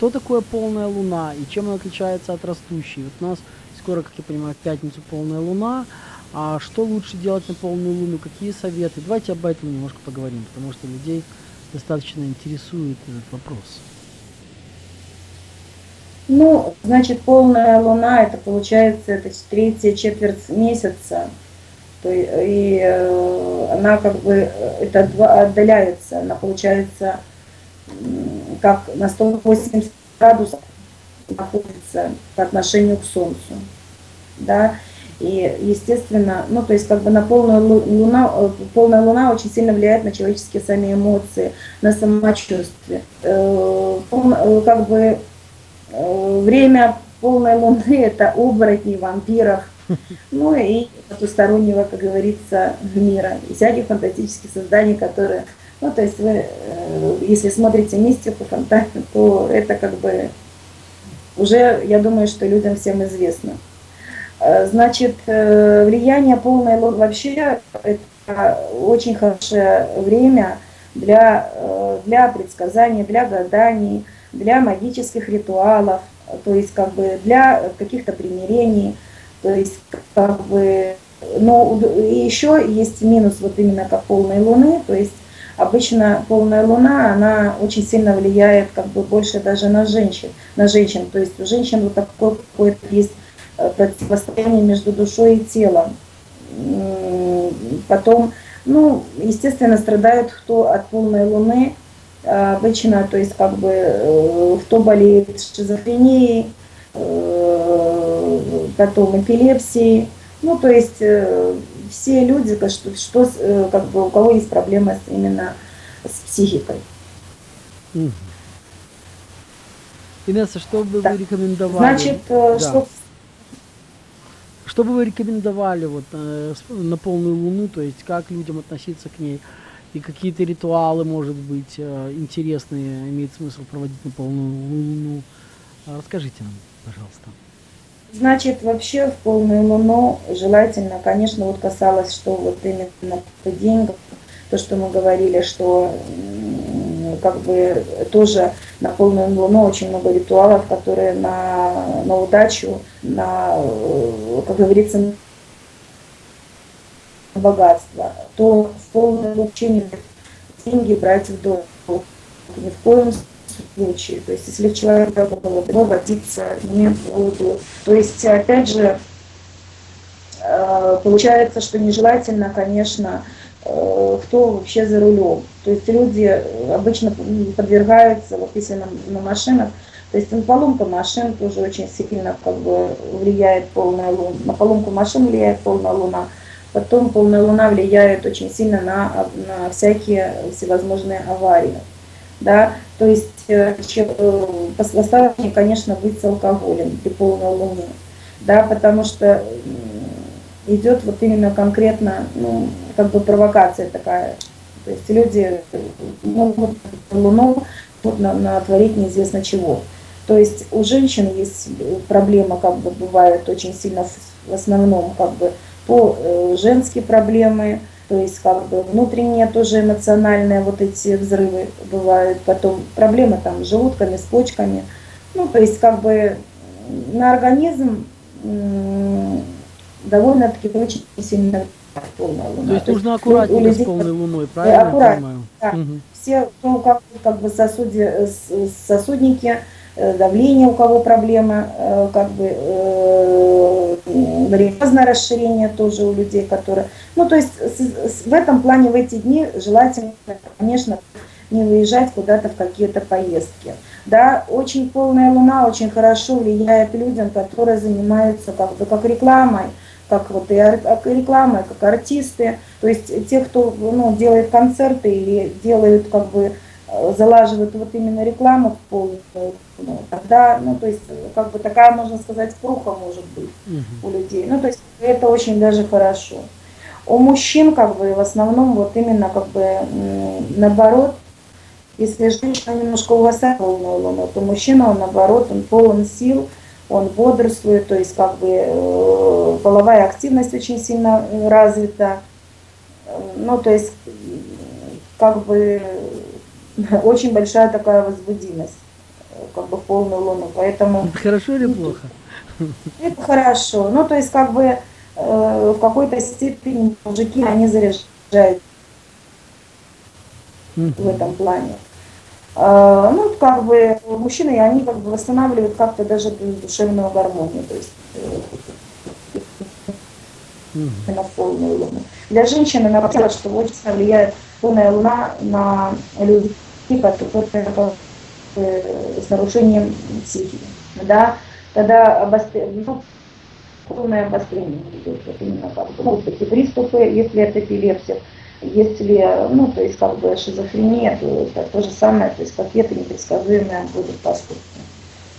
что такое полная луна и чем она отличается от растущей? Вот у нас скоро, как я понимаю, в пятницу полная луна. А что лучше делать на полную луну? Какие советы? Давайте об этом немножко поговорим, потому что людей достаточно интересует этот вопрос. Ну, значит, полная луна, это получается, это третья четверть месяца. И э, она как бы, э, это отдаляется, она получается как на 180 градусов находится по отношению к Солнцу. Да? И, естественно, ну, то есть как бы на полную луна, э, полная луна очень сильно влияет на человеческие сами эмоции, на самочувствие. Э, э, как бы время полной луны – это оборотни, вампиров, ну и потустороннего, как говорится, мира, и всяких фантастических созданий, которые, ну, то есть вы, если смотрите мистику, фантастику, то это как бы уже, я думаю, что людям всем известно. Э, значит, э, влияние полной луны вообще это очень хорошее время для, э, для предсказаний, для гаданий, для магических ритуалов, то есть как бы для каких-то примирений, то есть как бы, но еще есть минус вот именно как полной луны, то есть обычно полная луна, она очень сильно влияет как бы больше даже на женщин, на женщин, то есть у женщин вот такое какое-то есть Э, противостояние между душой и телом. Потом, ну, естественно, страдают кто от полной луны, э, обычно, то есть как бы э, кто болеет шизофренией, потом эпилепсией, ну, то есть все люди, что, что как бы у кого есть проблемы именно с психикой. Инесса, что бы да. вы рекомендовали? Значит, да. что что бы вы рекомендовали вот э, на полную луну, то есть как людям относиться к ней? И какие-то ритуалы, может быть, э, интересные, имеет смысл проводить на полную луну? Расскажите нам, пожалуйста. Значит, вообще в полную луну желательно, конечно, вот касалось, что вот именно по деньгам, то, что мы говорили, что как бы тоже на полную луну очень много ритуалов, которые на, на удачу, на, э, как говорится, на богатство, то в полную луну деньги брать в долг. Ни в коем случае. То есть, если человек было бы водиться, не буду. То есть, опять же, э, получается, что нежелательно, конечно, Э, кто вообще за рулем. То есть люди обычно подвергаются, вот если на, на машинах, то есть на поломка машин тоже очень сильно как бы влияет полная луна. На поломку машин влияет полная луна. Потом полная луна влияет очень сильно на, на всякие всевозможные аварии. Да? То есть э, э, осторожнее, конечно, быть алкоголем при полной луне. Да? Потому что идет вот именно конкретно, ну, как бы провокация такая. То есть люди могут Луну на, натворить неизвестно чего. То есть у женщин есть проблема, как бы бывает очень сильно в основном как бы по э, женские проблемы, то есть как бы внутренние тоже эмоциональные вот эти взрывы бывают, потом проблемы там с желудками, с почками. Ну, то есть как бы на организм довольно-таки очень сильно полная луна. То есть нужно аккуратнее людей, с полной луной, правильно аккуратнее, Да. Угу. Все, ну, как, как бы сосуди, сосудники, э, давление у кого проблема, э, как бы разное расширение тоже у людей, которые... Ну, то есть в этом плане в эти дни желательно, конечно, не выезжать куда-то в какие-то поездки. Да, очень полная луна очень хорошо влияет людям, которые занимаются как бы как рекламой, как вот и реклама, как артисты, то есть те, кто ну, делает концерты или делают как бы залаживают вот именно рекламу в полную, ну, тогда, ну, то есть, как бы такая, можно сказать, пруха может быть угу. у людей. Ну, то есть, это очень даже хорошо. У мужчин, как бы, в основном, вот именно, как бы, наоборот, если женщина немножко угасает полную луну, то мужчина, он, наоборот, он полон сил, он бодрствует, то есть как бы э, половая активность очень сильно э, развита. Ну, то есть как бы очень большая такая возбудимость как бы в полную луну. Поэтому Это хорошо или плохо? это хорошо. Ну, то есть, как бы э, в какой-то степени мужики, они заряжают в этом плане. А, Ну, как бы мужчины, они как бы восстанавливают как-то даже душевную гармонию, то есть э, на полную луну. Для женщины наоборот, что очень влияет полная луна на людей, которые с нарушением психики. Да? Тогда обострение, ну, полное обострение идет, вот именно как бы, могут быть приступы, если это эпилепсия, если, ну, то есть как бы шизофрения, то это то же самое, то есть какие-то непредсказуемые будут поступки,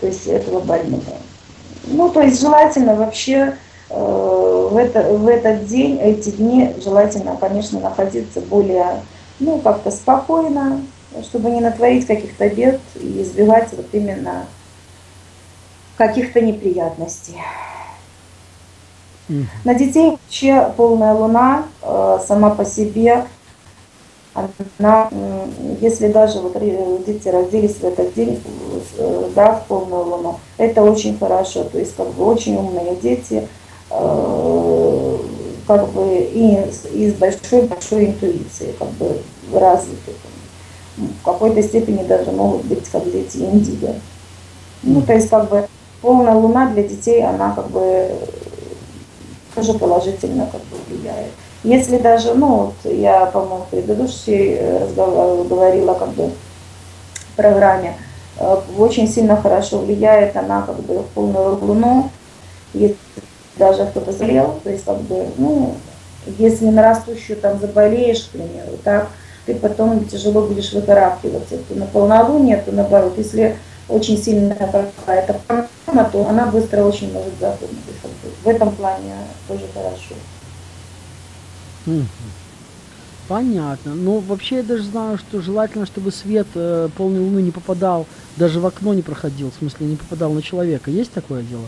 то есть этого больного. Ну, то есть желательно вообще э, в, это, в этот день, эти дни желательно, конечно, находиться более, ну, как-то спокойно, чтобы не натворить каких-то бед и избегать вот именно каких-то неприятностей. Мгм. На детей вообще полная луна э, сама по себе, она, м, если даже вот дети родились в этот день, э, да, в полную луну, это очень хорошо, то есть как бы очень умные дети, э, как бы и, с- и с большой-большой интуицией, как бы развиты. В какой-то степени даже могут быть как дети индиго. Ну, то есть как бы полная луна для детей, она как бы тоже положительно как бы влияет. Если даже, ну, вот я, по-моему, в предыдущей э, разговор говорила как бы в программе, э, очень сильно хорошо влияет она как бы в полную луну, если даже кто-то заболел, то есть как бы, ну, если на растущую там заболеешь, к примеру, так, ты потом тяжело будешь выкарабкиваться, то на полнолуние, то наоборот, если очень сильная какая-то проблема, то она быстро очень может бы, В этом плане тоже хорошо. Понятно. Ну, вообще я даже знаю, что желательно, чтобы свет э, полной луны не попадал, даже в окно не проходил, в смысле не попадал на человека. Есть такое дело?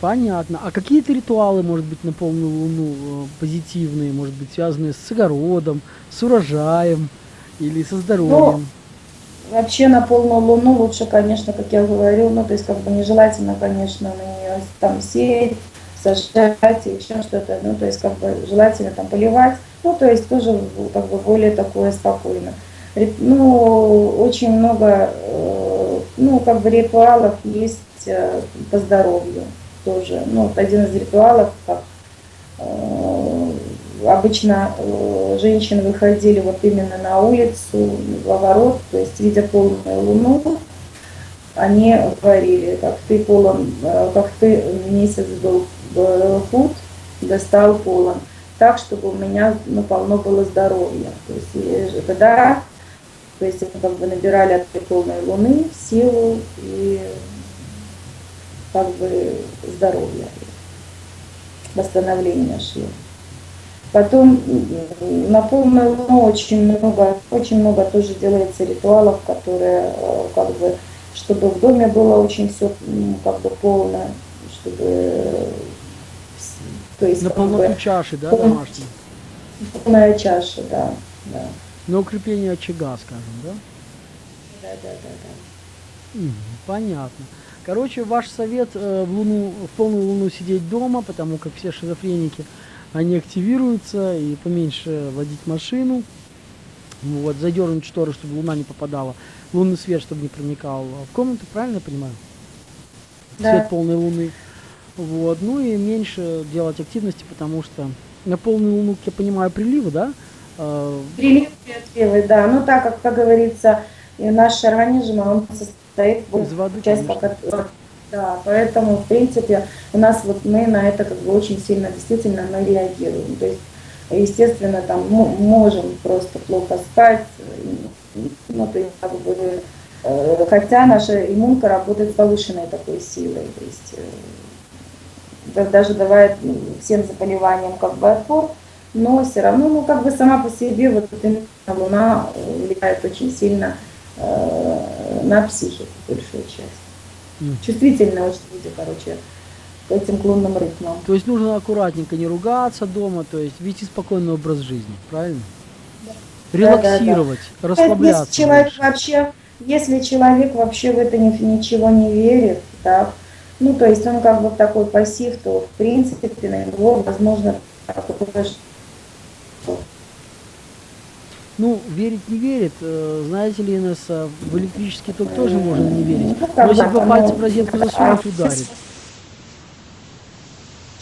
Понятно. А какие-то ритуалы, может быть, на полную луну э, позитивные, может быть, связанные с огородом, с урожаем или со здоровьем? Вообще на полную луну лучше, конечно, как я говорю, ну, то есть как бы нежелательно, конечно, на нее там сеять, сажать и еще что-то, ну, то есть как бы желательно там поливать, ну, то есть тоже как бы более такое спокойно. Ну, очень много, ну, как бы ритуалов есть э, по здоровью тоже. Ну, вот один из ритуалов, как э, обычно э, женщины выходили вот именно на улицу, в огород, то есть видя полную луну, они говорили, как ты полон, как ты месяц был худ, достал полон, так, чтобы у меня ну, полно было здоровья. То есть и тогда, то есть мы как бы набирали от полной луны силу и как бы здоровье, восстановление шло. Потом на полную луну очень много, очень много тоже делается ритуалов, которые э, как бы, чтобы в доме было очень все как бы полно, чтобы э, то есть На как бы, полноту чаши, да, домашней? полная чаша, да, да, На укрепление очага, скажем, да? да, да, да, да. Понятно. Короче, ваш совет э, в, луну, в полную луну сидеть дома, потому как все шизофреники, они активируются, и поменьше водить машину. Вот, задернуть шторы, чтобы луна не попадала. Лунный свет, чтобы не проникал в комнату, правильно я понимаю? Да. Свет полной луны. Вот, ну и меньше делать активности, потому что на полную луну, как я понимаю, приливы, да? Э, Прилив и отливы, да. Ну так как, как говорится, наш организм, он состоит Из воды, часть как да, поэтому, в принципе, у нас вот мы на это как бы очень сильно действительно мы реагируем. То есть, естественно, там мо- можем просто плохо спать, э, ну, то есть, как бы, э, хотя наша иммунка работает с повышенной такой силой, то есть э, да- даже давая всем заболеваниям как бы отпор, но все равно, ну, как бы сама по себе вот именно Луна влияет очень сильно э, на психику, большую часть. Мгм. Чувствительные очень люди, короче, к этим к лунным ритмам. То есть нужно аккуратненько не ругаться дома, то есть вести спокойный образ жизни, правильно? релаксировать, Ну, расслабляться. Если человек больше. вообще, если человек вообще в это ни- ничего не верит, так, ну то есть он как бы в такой пассив, то в принципе на него возможно такое, что Ну, верить не верит. Э, Знаете ли, Инесса, в электрический ток тоже можно не верить. Но если пальца в розетку засунуть, ударит.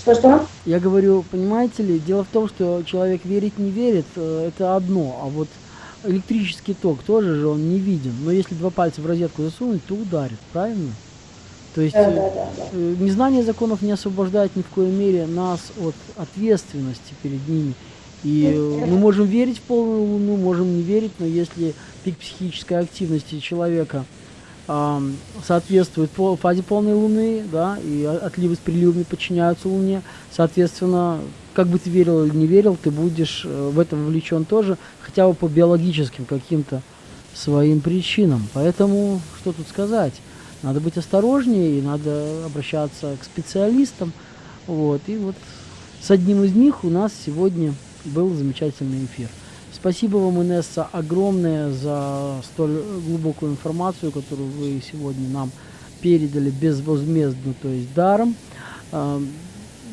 Что-что? Я говорю, понимаете ли, дело в том, что человек верить не верит, э, это одно, а вот электрический ток тоже же он не виден. Но если два пальца в розетку засунуть, то ударит, правильно? То есть Да, э, да, да, да. незнание законов не освобождает ни в коей мере нас от ответственности перед ними. И э, мы можем верить в полную луну, можем не верить, но если пик психической активности человека ам, соответствует фазе полной луны, да, и отливы с приливами подчиняются луне, соответственно, как бы ты верил или не верил, ты будешь э, в это вовлечен тоже, хотя бы по биологическим каким-то своим причинам. Поэтому, что тут сказать, надо быть осторожнее, и надо обращаться к специалистам. Вот, и вот с одним из них у нас сегодня был замечательный эфир. Спасибо вам, Инесса, огромное за столь глубокую информацию, которую вы сегодня нам передали безвозмездно, то есть даром. А,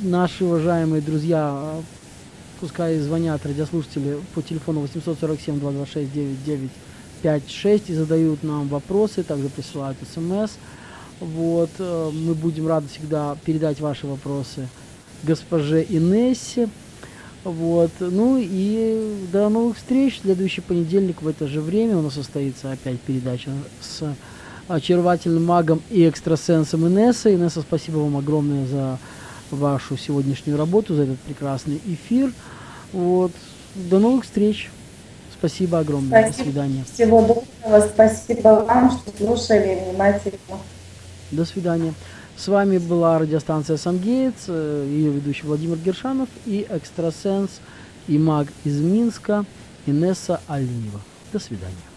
Наши уважаемые друзья, а, пускай звонят радиослушатели по телефону 847 226 9956 и задают нам вопросы, также присылают смс. Вот, э, мы будем рады всегда передать ваши вопросы госпоже Инессе. Вот. Ну и до новых встреч. Следующий понедельник в это же время у нас состоится опять передача с очаровательным магом и экстрасенсом Инессой. Инесса, спасибо вам огромное за вашу сегодняшнюю работу, за этот прекрасный эфир. Вот. До новых встреч. Спасибо огромное. До Спасибо. свидания. Всего доброго, спасибо вам, что слушали внимательно. До свидания. С вами была радиостанция «Самгеец», э, ее ведущий Владимир Гершанов и экстрасенс и маг из Минска Инесса Алиева. До свидания.